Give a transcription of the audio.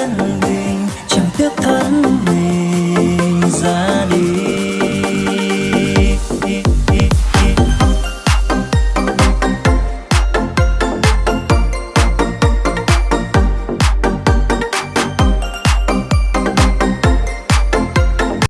thân mình chẳng tiếc thân mình.